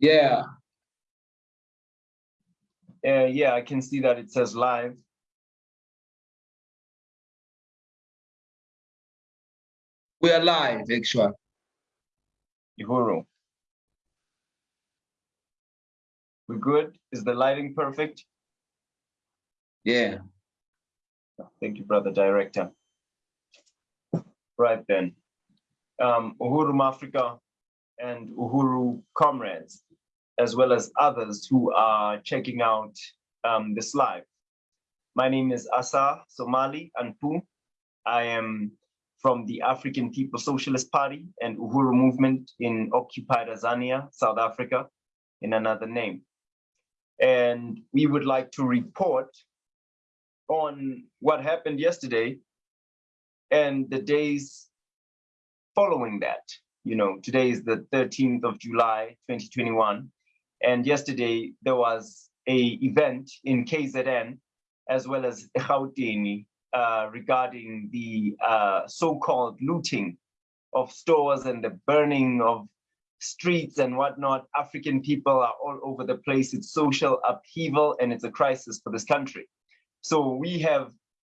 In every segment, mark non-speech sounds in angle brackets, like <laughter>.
Yeah. Uh, yeah, I can see that it says live. We are live, actually. Uhuru. We're good? Is the lighting perfect? Yeah. Thank you, brother director. Right then. Um, Uhuru Africa and Uhuru comrades, as well as others who are checking out um, this live. My name is Asa Somali Anpu. I am from the African People Socialist Party and Uhuru Movement in occupied Azania, South Africa, in another name. And we would like to report on what happened yesterday and the days following that. You know, today is the 13th of July, 2021. And yesterday there was a event in KZN as well as Gauteng uh, regarding the uh, so-called looting of stores and the burning of streets and whatnot. African people are all over the place. It's social upheaval and it's a crisis for this country. So we have,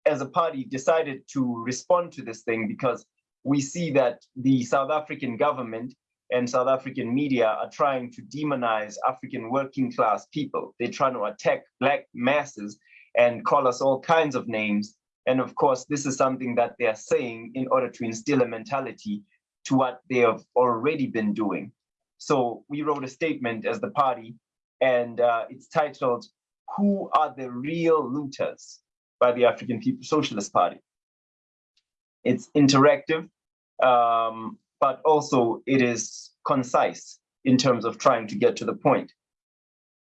as a party, decided to respond to this thing because we see that the South African government and South African media are trying to demonize African working class people. They're trying to attack black masses and call us all kinds of names. And of course, this is something that they're saying in order to instill a mentality to what they have already been doing. So we wrote a statement as the party, and uh, it's titled, Who are the Real Looters by the African People Socialist Party. It's interactive, um, but also it is concise in terms of trying to get to the point.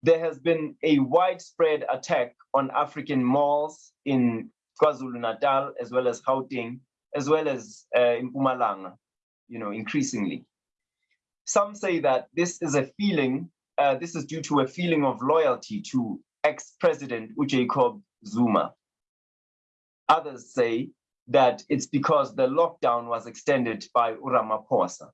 There has been a widespread attack on African malls in KwaZulu-Natal, as well as Gauteng, as well as uh, in Mpumalanga, you know, increasingly. Some say that this is a feeling, uh, this is due to a feeling of loyalty to ex-president Jacob Zuma. Others say that it's because the lockdown was extended by Ramaphosa.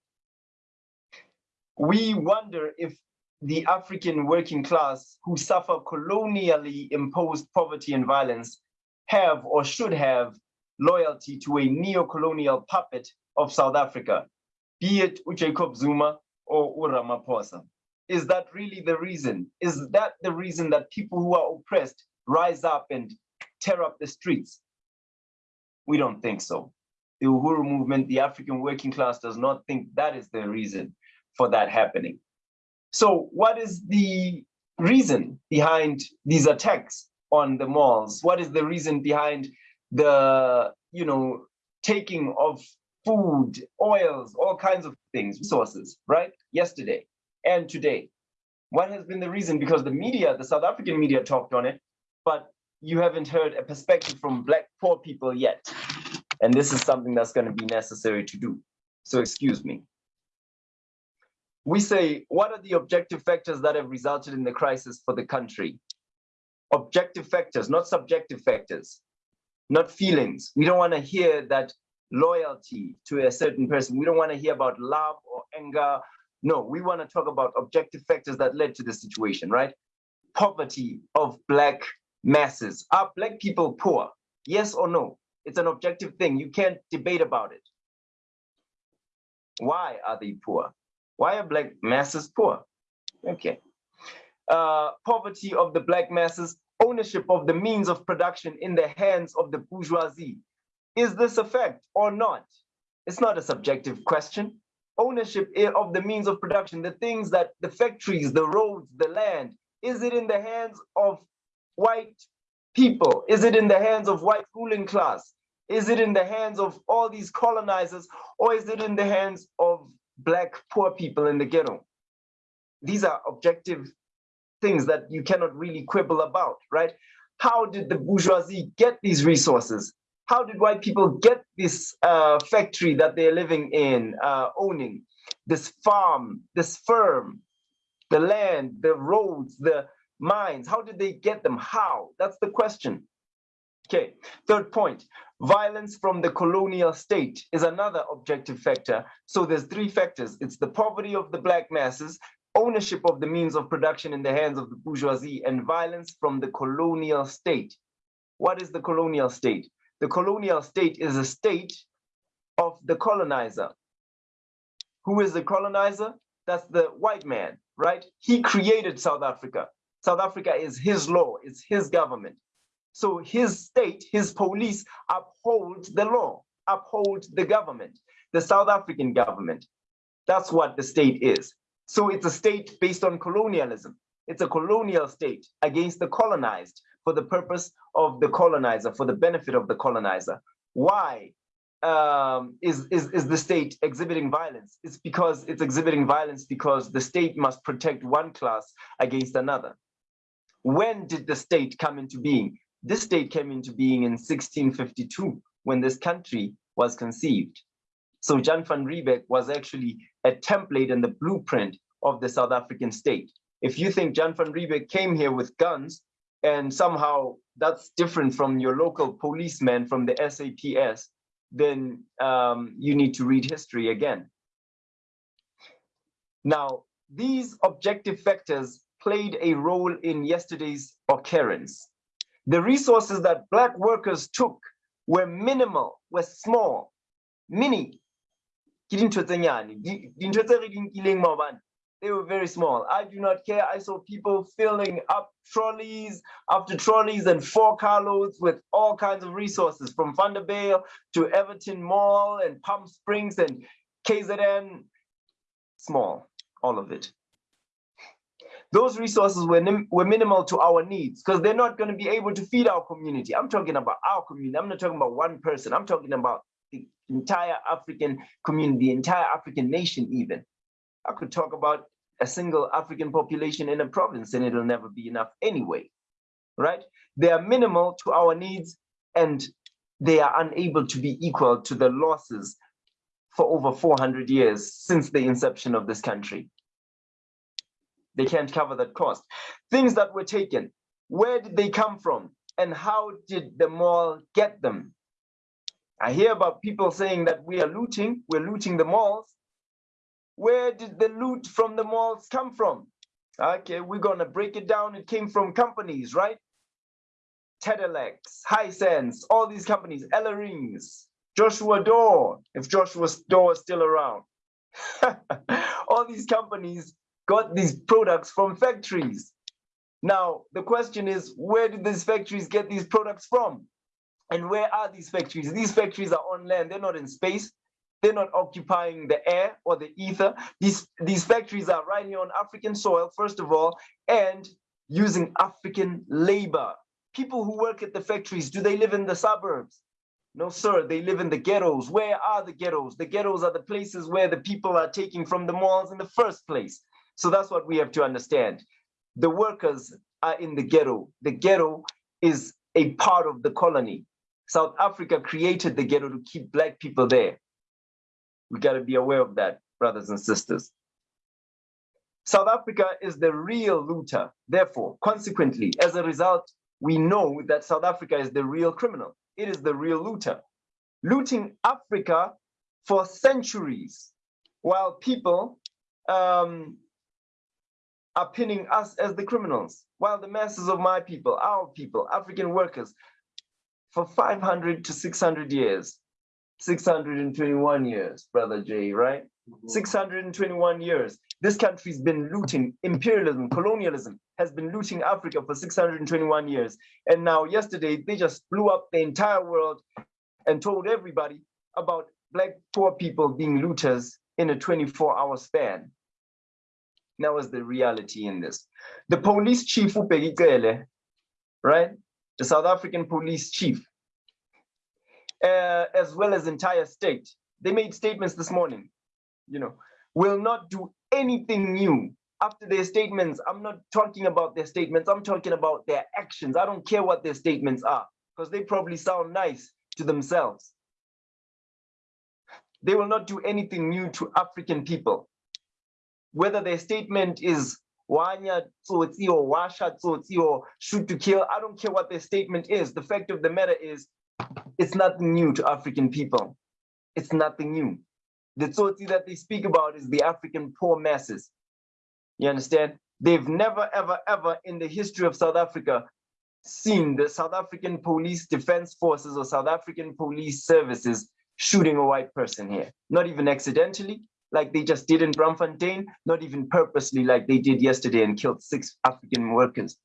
We wonder if the African working class who suffer colonially imposed poverty and violence have or should have loyalty to a neo-colonial puppet of South Africa, be it Jacob Zuma or Ramaphosa. Is that really the reason? Is that the reason that people who are oppressed rise up and tear up the streets? We don't think so. The Uhuru movement, the African working class does not think that is the reason for that happening. So what is the reason behind these attacks on the malls? What is the reason behind the, you know, taking of food, oils, all kinds of things, resources, right? Yesterday and today. What has been the reason? Because the media, the South African media talked on it, but you haven't heard a perspective from black poor people yet. And this is something that's going to be necessary to do. So excuse me. We say, what are the objective factors that have resulted in the crisis for the country? Objective factors, not subjective factors, not feelings. We don't want to hear that loyalty to a certain person. We don't want to hear about love or anger. No, we want to talk about objective factors that led to the situation, right? Poverty of Black masses. Are Black people poor? Yes or no? It's an objective thing. You can't debate about it. Why are they poor? Why are Black masses poor? Okay. Uh, poverty of the Black masses, ownership of the means of production in the hands of the bourgeoisie. Is this a fact or not? It's not a subjective question. Ownership of the means of production, the things that the factories, the roads, the land, is it in the hands of white people? Is it in the hands of white ruling class? Is it in the hands of all these colonizers or is it in the hands of black poor people in the ghetto? These are objective things that you cannot really quibble about, right? How did the bourgeoisie get these resources? How did white people get this uh, factory that they're living in, uh, owning, this farm, this firm, the land, the roads, the mines? How did they get them? How? That's the question. Okay, third point, violence from the colonial state is another objective factor. So there's three factors. It's the poverty of the black masses, ownership of the means of production in the hands of the bourgeoisie and violence from the colonial state. What is the colonial state? The colonial state is a state of the colonizer. Who is the colonizer? That's the white man, right? He created South Africa. South Africa is his law, it's his government. So his state, his police uphold the law, uphold the government, the South African government. That's what the state is. So it's a state based on colonialism. It's a colonial state against the colonized for the purpose of the colonizer, for the benefit of the colonizer. Why um, is, is, is the state exhibiting violence? It's because it's exhibiting violence because the state must protect one class against another. When did the state come into being? This state came into being in 1652 when this country was conceived. So Jan van Riebeeck was actually a template and the blueprint of the South African state. If you think Jan van Riebeeck came here with guns and somehow that's different from your local policeman from the SAPS, then um, you need to read history again. Now, these objective factors played a role in yesterday's occurrence. The resources that Black workers took were minimal, were small, mini. They were very small. I do not care. I saw people filling up trolleys after trolleys and four carloads with all kinds of resources from Vanderbilt to Everton Mall and Palm Springs and KZN. Small, all of it those resources were, were minimal to our needs because they're not going to be able to feed our community. I'm talking about our community. I'm not talking about one person. I'm talking about the entire African community, the entire African nation even. I could talk about a single African population in a province and it'll never be enough anyway, right? They are minimal to our needs and they are unable to be equal to the losses for over 400 years since the inception of this country. They can't cover that cost. Things that were taken, where did they come from? And how did the mall get them? I hear about people saying that we are looting, we're looting the malls. Where did the loot from the malls come from? Okay, we're gonna break it down. It came from companies, right? Tedelex, Hisense, all these companies, Ella Rings, Joshua Doore, if Joshua Doore is still around. <laughs> all these companies got these products from factories. Now, the question is, where did these factories get these products from? And where are these factories? These factories are on land, they're not in space. They're not occupying the air or the ether. These, these factories are right here on African soil, first of all, and using African labor. People who work at the factories, do they live in the suburbs? No, sir, they live in the ghettos. Where are the ghettos? The ghettos are the places where the people are taking from the malls in the first place. So that's what we have to understand. The workers are in the ghetto. The ghetto is a part of the colony. South Africa created the ghetto to keep black people there. We got to be aware of that, brothers and sisters. South Africa is the real looter. Therefore, consequently, as a result, we know that South Africa is the real criminal. It is the real looter. Looting Africa for centuries, while people um, are pinning us as the criminals, while the masses of my people, our people, African workers, for 500 to 600 years, 621 years, Brother Jay, right? Mm -hmm. 621 years. This country's been looting, imperialism, colonialism has been looting Africa for 621 years. And now yesterday, they just blew up the entire world and told everybody about black poor people being looters in a 24 hour span. That was the reality in this. The police chief, right? The South African police chief, uh, as well as entire state, they made statements this morning, you know, will not do anything new after their statements. I'm not talking about their statements. I'm talking about their actions. I don't care what their statements are because they probably sound nice to themselves. They will not do anything new to African people whether their statement is wanya tsotsi or washa tsotsi or shoot to kill, I don't care what their statement is. The fact of the matter is, it's nothing new to African people. It's nothing new. The tsotsi that they speak about is the African poor masses. You understand? They've never, ever, ever in the history of South Africa seen the South African Police Defense Forces or South African Police Services shooting a white person here. Not even accidentally, like they just did in Braamfontein, not even purposely like they did yesterday and killed six African workers.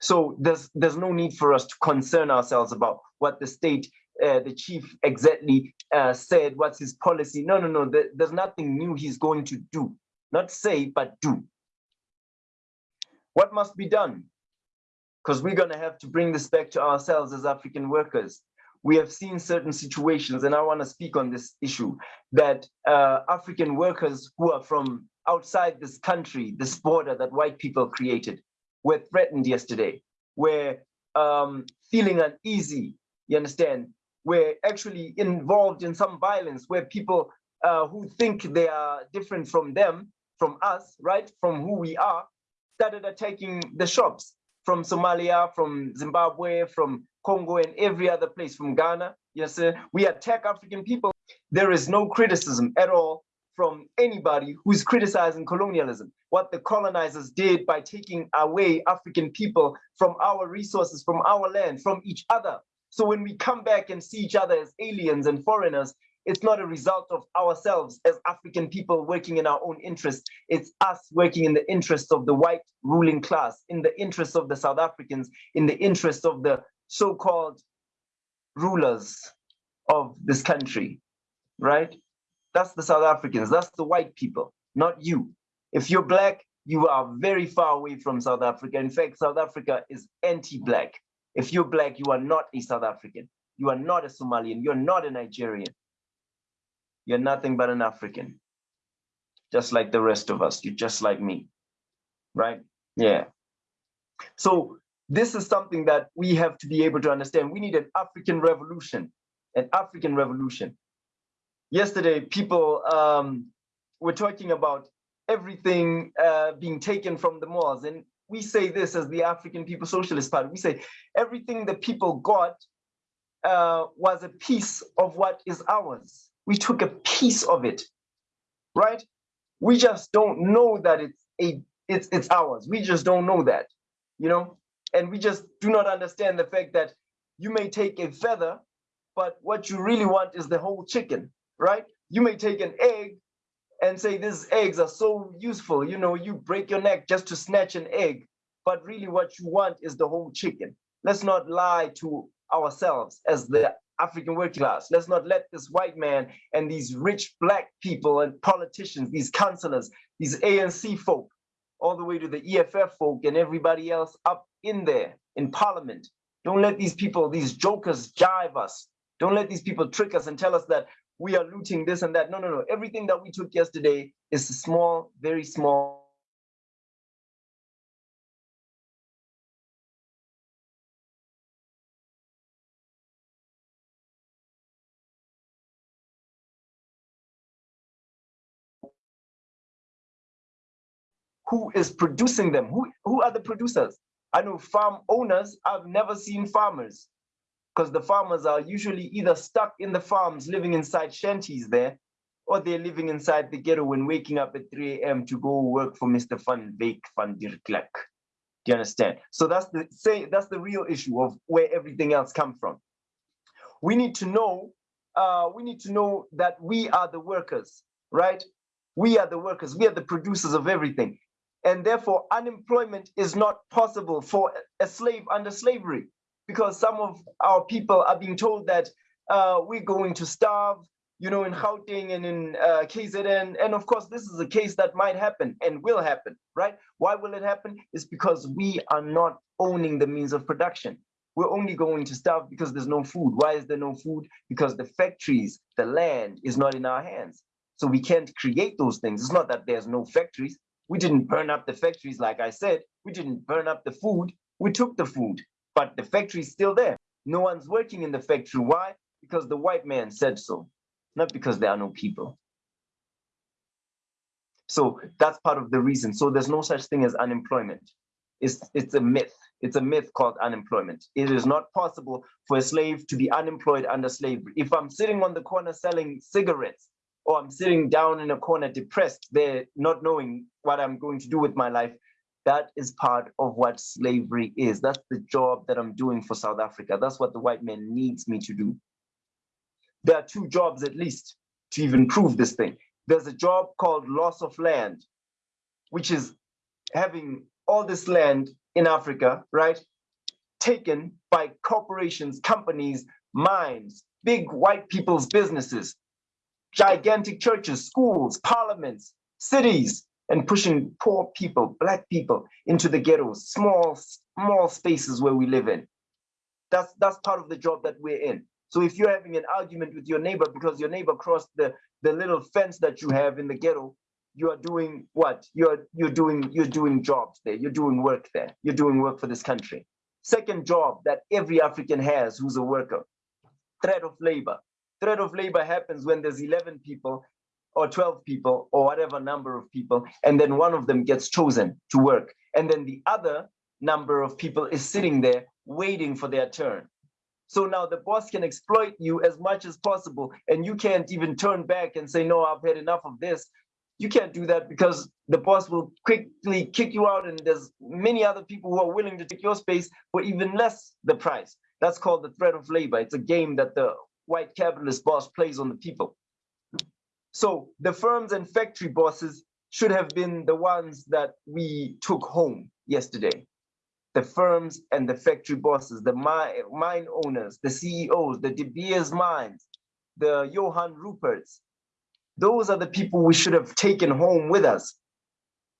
So there's there's no need for us to concern ourselves about what the state, uh, the chief exactly uh, said, what's his policy. No, no, no, there, there's nothing new he's going to do. Not say, but do. What must be done? Because we're gonna have to bring this back to ourselves as African workers. We have seen certain situations, and I wanna speak on this issue, that uh, African workers who are from outside this country, this border that white people created, were threatened yesterday, were um, feeling uneasy, you understand, were actually involved in some violence where people uh, who think they are different from them, from us, right, from who we are, started attacking the shops from Somalia, from Zimbabwe, from Congo, and every other place, from Ghana. Yes, sir. We attack African people. There is no criticism at all from anybody who's criticizing colonialism, what the colonizers did by taking away African people from our resources, from our land, from each other. So when we come back and see each other as aliens and foreigners, it's not a result of ourselves as African people working in our own interests. It's us working in the interests of the white ruling class, in the interests of the South Africans, in the interests of the so-called rulers of this country, right? That's the South Africans, that's the white people, not you. If you're black, you are very far away from South Africa. In fact, South Africa is anti-black. If you're black, you are not a South African. You are not a Somalian. You're not a Nigerian. You're nothing but an African. Just like the rest of us. You're just like me. Right? Yeah. So this is something that we have to be able to understand. We need an African revolution, an African revolution yesterday people um, were talking about everything uh, being taken from the malls. And we say this as the African People Socialist Party. We say everything the people got uh, was a piece of what is ours. We took a piece of it, right? We just don't know that it's a it's it's ours. We just don't know that, you know, and we just do not understand the fact that you may take a feather, but what you really want is the whole chicken right? You may take an egg and say these eggs are so useful. You know, you break your neck just to snatch an egg, but really what you want is the whole chicken. Let's not lie to ourselves as the African working class. Let's not let this white man and these rich black people and politicians, these councillors, these ANC folk, all the way to the EFF folk and everybody else up in there in parliament. Don't let these people, these jokers jive us. Don't let these people trick us and tell us that we are looting this and that. No, no, no. Everything that we took yesterday is small, very small. Who is producing them? Who, who are the producers? I know farm owners. I've never seen farmers because the farmers are usually either stuck in the farms living inside shanties there or they're living inside the ghetto and waking up at 3 a.m. to go work for Mr. Van Beek van der Klerk. Do you understand? So that's the say that's the real issue of where everything else come from. We need to know, uh, we need to know that we are the workers, right? We are the workers, we are the producers of everything. And therefore, unemployment is not possible for a slave under slavery because some of our people are being told that uh, we're going to starve, you know, in Gauteng and in uh, KZN. And of course, this is a case that might happen and will happen, right? Why will it happen? It's because we are not owning the means of production. We're only going to starve because there's no food. Why is there no food? Because the factories, the land is not in our hands. So we can't create those things. It's not that there's no factories. We didn't burn up the factories, like I said. We didn't burn up the food. We took the food but the factory is still there. No one's working in the factory. Why? Because the white man said so, not because there are no people. So that's part of the reason. So there's no such thing as unemployment. It's, it's a myth. It's a myth called unemployment. It is not possible for a slave to be unemployed under slavery. If I'm sitting on the corner selling cigarettes or I'm sitting down in a corner depressed there, not knowing what I'm going to do with my life. That is part of what slavery is. That's the job that I'm doing for South Africa. That's what the white man needs me to do. There are two jobs at least to even prove this thing. There's a job called loss of land, which is having all this land in Africa, right? Taken by corporations, companies, mines, big white people's businesses, gigantic churches, schools, parliaments, cities, and pushing poor people, black people into the ghettos, small, small spaces where we live in. That's that's part of the job that we're in. So if you're having an argument with your neighbor because your neighbor crossed the, the little fence that you have in the ghetto, you are doing what? You're you're doing you're doing jobs there, you're doing work there, you're doing work for this country. Second job that every African has who's a worker, threat of labor. Threat of labor happens when there's 11 people or 12 people or whatever number of people, and then one of them gets chosen to work. And then the other number of people is sitting there waiting for their turn. So now the boss can exploit you as much as possible, and you can't even turn back and say, no, I've had enough of this. You can't do that because the boss will quickly kick you out, and there's many other people who are willing to take your space for even less the price. That's called the threat of labor. It's a game that the white capitalist boss plays on the people. So the firms and factory bosses should have been the ones that we took home yesterday. The firms and the factory bosses, the mine owners, the CEOs, the De Beers mines, the Johann Ruperts. Those are the people we should have taken home with us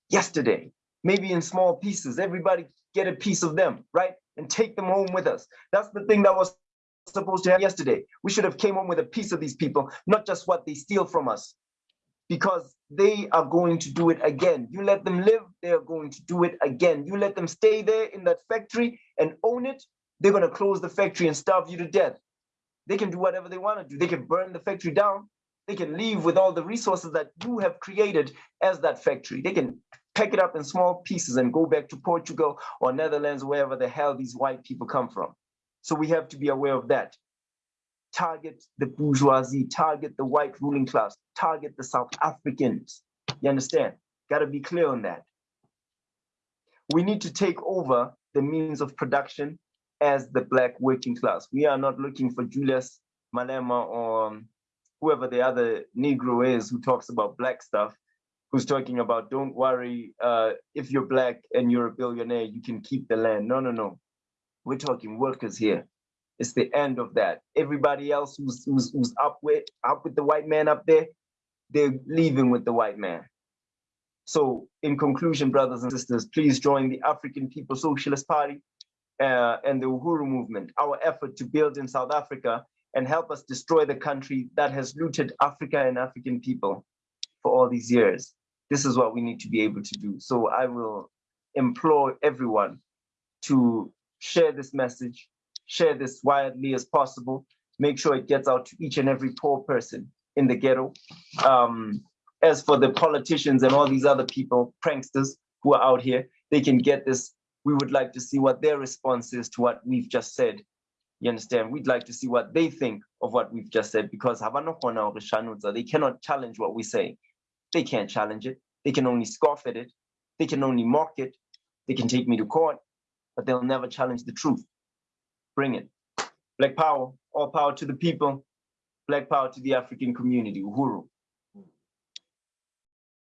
yesterday, maybe in small pieces. Everybody get a piece of them, right? And take them home with us. That's the thing that was supposed to have yesterday. We should have came home with a piece of these people, not just what they steal from us, because they are going to do it again. You let them live, they are going to do it again. You let them stay there in that factory and own it, they're going to close the factory and starve you to death. They can do whatever they want to do. They can burn the factory down. They can leave with all the resources that you have created as that factory. They can pack it up in small pieces and go back to Portugal or Netherlands, wherever the hell these white people come from. So we have to be aware of that. Target the bourgeoisie, target the white ruling class, target the South Africans. You understand? Got to be clear on that. We need to take over the means of production as the black working class. We are not looking for Julius Malema or whoever the other Negro is who talks about black stuff, who's talking about don't worry, uh, if you're black and you're a billionaire, you can keep the land. No, no, no. We're talking workers here. It's the end of that. Everybody else who's, who's, who's up with up with the white man up there, they're leaving with the white man. So in conclusion, brothers and sisters, please join the African People's Socialist Party uh, and the Uhuru movement, our effort to build in South Africa and help us destroy the country that has looted Africa and African people for all these years. This is what we need to be able to do. So I will implore everyone to share this message, share this widely as possible, make sure it gets out to each and every poor person in the ghetto. Um, as for the politicians and all these other people, pranksters who are out here, they can get this. We would like to see what their response is to what we've just said. You understand? We'd like to see what they think of what we've just said because they cannot challenge what we say. They can't challenge it. They can only scoff at it. They can only mock it. They can take me to court but they'll never challenge the truth. Bring it. Black power, all power to the people, black power to the African community, Uhuru.